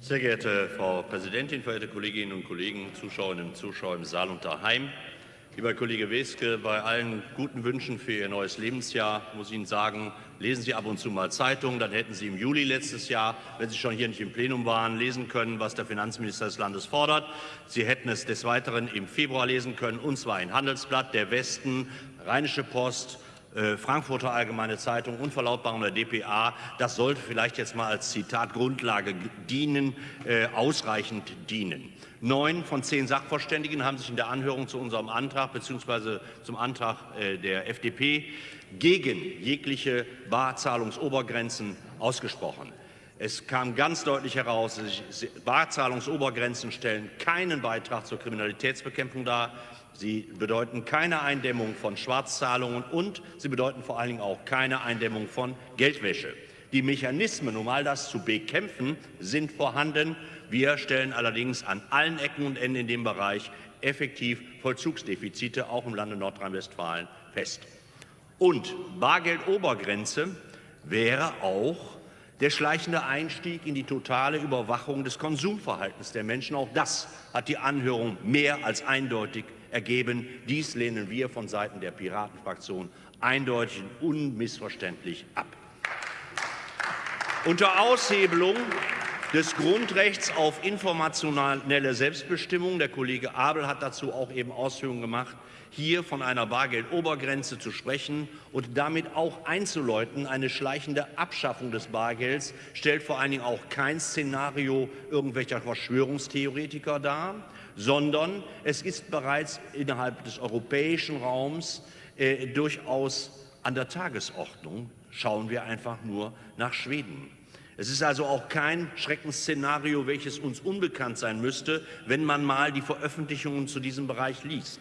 Sehr geehrte Frau Präsidentin, verehrte Kolleginnen und Kollegen, Zuschauerinnen und Zuschauer im Saal und daheim! Lieber Kollege Weske, bei allen guten Wünschen für Ihr neues Lebensjahr muss ich Ihnen sagen, lesen Sie ab und zu mal Zeitungen. Dann hätten Sie im Juli letztes Jahr, wenn Sie schon hier nicht im Plenum waren, lesen können, was der Finanzminister des Landes fordert. Sie hätten es des Weiteren im Februar lesen können, und zwar in Handelsblatt, der Westen, Rheinische Post, äh, Frankfurter Allgemeine Zeitung und Verlautbarung der dpa. Das sollte vielleicht jetzt mal als Zitat Grundlage dienen, äh, ausreichend dienen. Neun von zehn Sachverständigen haben sich in der Anhörung zu unserem Antrag bzw. zum Antrag äh, der FDP gegen jegliche Barzahlungsobergrenzen ausgesprochen. Es kam ganz deutlich heraus, Barzahlungsobergrenzen stellen keinen Beitrag zur Kriminalitätsbekämpfung dar. Sie bedeuten keine Eindämmung von Schwarzzahlungen und sie bedeuten vor allen Dingen auch keine Eindämmung von Geldwäsche. Die Mechanismen, um all das zu bekämpfen, sind vorhanden. Wir stellen allerdings an allen Ecken und Enden in dem Bereich effektiv Vollzugsdefizite, auch im Lande Nordrhein-Westfalen, fest. Und Bargeldobergrenze wäre auch der schleichende Einstieg in die totale Überwachung des Konsumverhaltens der Menschen. Auch das hat die Anhörung mehr als eindeutig ergeben. Dies lehnen wir von Seiten der Piratenfraktion eindeutig und unmissverständlich ab. Unter Aushebelung des Grundrechts auf informationelle Selbstbestimmung. Der Kollege Abel hat dazu auch eben Ausführungen gemacht, hier von einer Bargeldobergrenze zu sprechen und damit auch einzuläuten, eine schleichende Abschaffung des Bargelds stellt vor allen Dingen auch kein Szenario irgendwelcher Verschwörungstheoretiker dar, sondern es ist bereits innerhalb des europäischen Raums äh, durchaus an der Tagesordnung. Schauen wir einfach nur nach Schweden. Es ist also auch kein Schreckensszenario, welches uns unbekannt sein müsste, wenn man mal die Veröffentlichungen zu diesem Bereich liest.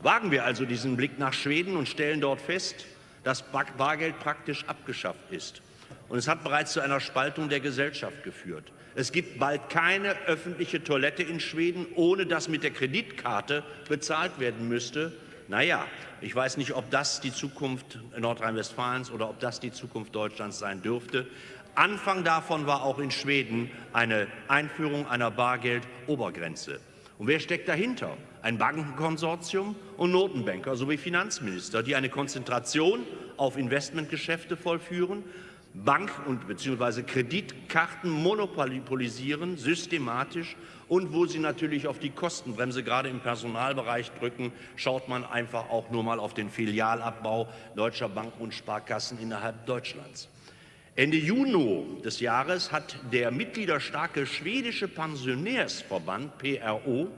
Wagen wir also diesen Blick nach Schweden und stellen dort fest, dass Bargeld praktisch abgeschafft ist. Und es hat bereits zu einer Spaltung der Gesellschaft geführt. Es gibt bald keine öffentliche Toilette in Schweden, ohne dass mit der Kreditkarte bezahlt werden müsste. Naja, ich weiß nicht, ob das die Zukunft Nordrhein-Westfalens oder ob das die Zukunft Deutschlands sein dürfte. Anfang davon war auch in Schweden eine Einführung einer Bargeldobergrenze. Und wer steckt dahinter? Ein Bankenkonsortium und Notenbanker sowie Finanzminister, die eine Konzentration auf Investmentgeschäfte vollführen, Bank- und bzw. Kreditkarten monopolisieren, systematisch und wo sie natürlich auf die Kostenbremse gerade im Personalbereich drücken, schaut man einfach auch nur mal auf den Filialabbau deutscher Banken und Sparkassen innerhalb Deutschlands. Ende Juni des Jahres hat der mitgliederstarke schwedische Pensionärsverband PRO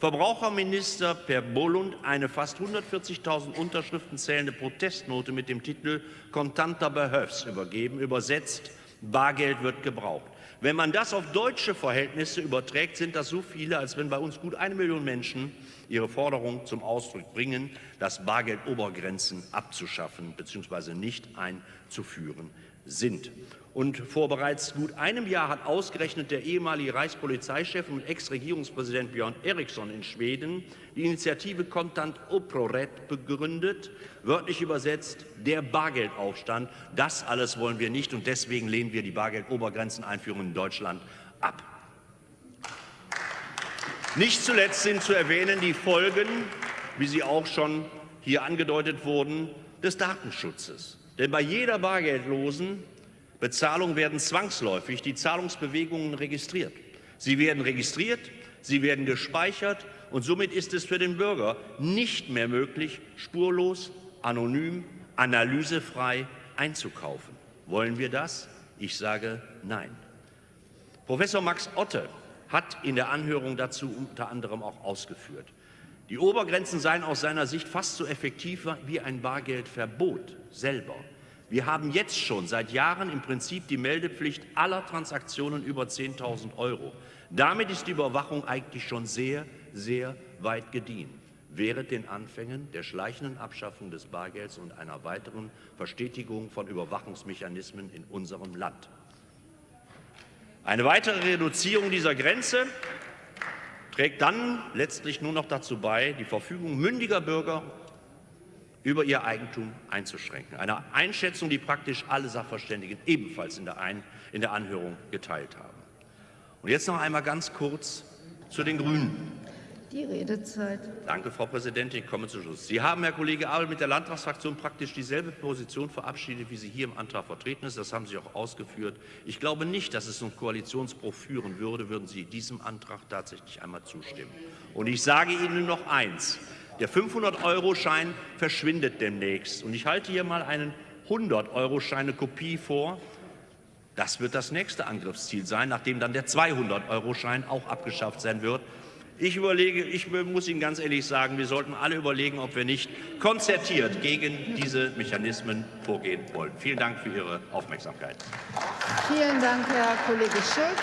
Verbraucherminister Per Bolund eine fast 140.000 Unterschriften zählende Protestnote mit dem Titel Kontanter behövs übergeben, übersetzt Bargeld wird gebraucht. Wenn man das auf deutsche Verhältnisse überträgt, sind das so viele, als wenn bei uns gut eine Million Menschen ihre Forderung zum Ausdruck bringen, das Bargeldobergrenzen abzuschaffen bzw. nicht einzuführen sind. Und vor bereits gut einem Jahr hat ausgerechnet der ehemalige Reichspolizeichef und Ex-Regierungspräsident Björn Eriksson in Schweden die Initiative Contant Oproret begründet, wörtlich übersetzt der Bargeldaufstand. Das alles wollen wir nicht und deswegen lehnen wir die Bargeldobergrenzeneinführung in Deutschland ab. Nicht zuletzt sind zu erwähnen die Folgen, wie sie auch schon hier angedeutet wurden, des Datenschutzes. Denn bei jeder bargeldlosen Bezahlung werden zwangsläufig die Zahlungsbewegungen registriert. Sie werden registriert, sie werden gespeichert und somit ist es für den Bürger nicht mehr möglich, spurlos, anonym, analysefrei einzukaufen. Wollen wir das? Ich sage nein. Professor Max Otte hat in der Anhörung dazu unter anderem auch ausgeführt. Die Obergrenzen seien aus seiner Sicht fast so effektiv wie ein Bargeldverbot selber. Wir haben jetzt schon seit Jahren im Prinzip die Meldepflicht aller Transaktionen über 10.000 Euro. Damit ist die Überwachung eigentlich schon sehr, sehr weit gediehen. Während den Anfängen der schleichenden Abschaffung des Bargelds und einer weiteren Verstetigung von Überwachungsmechanismen in unserem Land. Eine weitere Reduzierung dieser Grenze trägt dann letztlich nur noch dazu bei, die Verfügung mündiger Bürger über ihr Eigentum einzuschränken. Eine Einschätzung, die praktisch alle Sachverständigen ebenfalls in der, Ein in der Anhörung geteilt haben. Und jetzt noch einmal ganz kurz zu den Grünen. Die Redezeit. Danke, Frau Präsidentin. Ich komme zu Schluss. Sie haben, Herr Kollege Abel, mit der Landtagsfraktion praktisch dieselbe Position verabschiedet, wie sie hier im Antrag vertreten ist. Das haben Sie auch ausgeführt. Ich glaube nicht, dass es zum Koalitionsbruch führen würde, würden Sie diesem Antrag tatsächlich einmal zustimmen. Und ich sage Ihnen noch eins. Der 500-Euro-Schein verschwindet demnächst. Und ich halte hier mal einen 100-Euro-Schein, eine Kopie vor. Das wird das nächste Angriffsziel sein, nachdem dann der 200-Euro-Schein auch abgeschafft sein wird. Ich überlege, ich muss Ihnen ganz ehrlich sagen, wir sollten alle überlegen, ob wir nicht konzertiert gegen diese Mechanismen vorgehen wollen. Vielen Dank für Ihre Aufmerksamkeit. Vielen Dank, Herr Kollege Schulz.